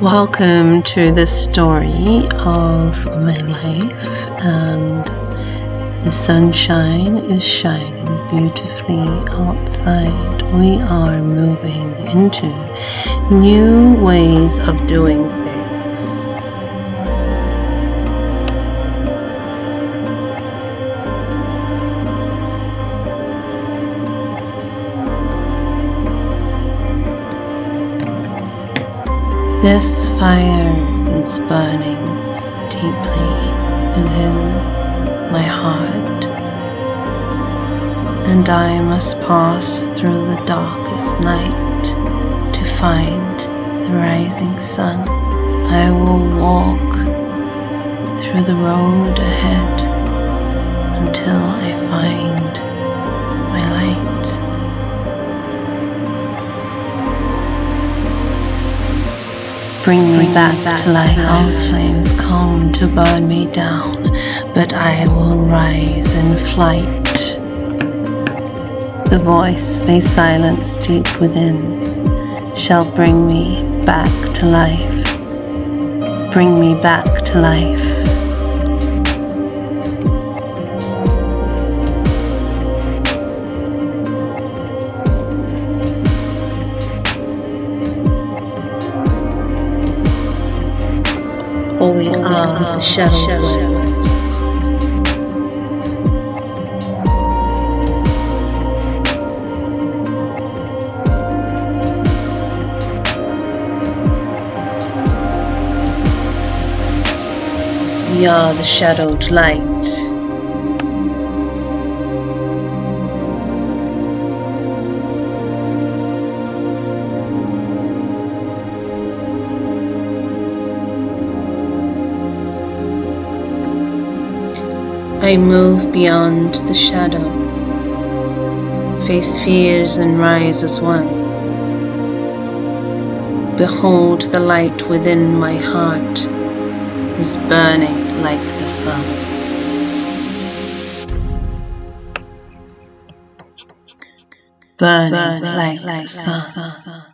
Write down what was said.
Welcome to the story of my life, and the sunshine is shining beautifully outside. We are moving into new ways of doing This fire is burning deeply within my heart, and I must pass through the darkest night to find the rising sun. I will walk through the road ahead Bring me back to life. House flames come to burn me down, but I will rise in flight. The voice they silence deep within shall bring me back to life. Bring me back to life. The shadow world. We are the shadowed light. I move beyond the shadow, face fears and rise as one. Behold the light within my heart is burning like the sun. Burning, like, the sun.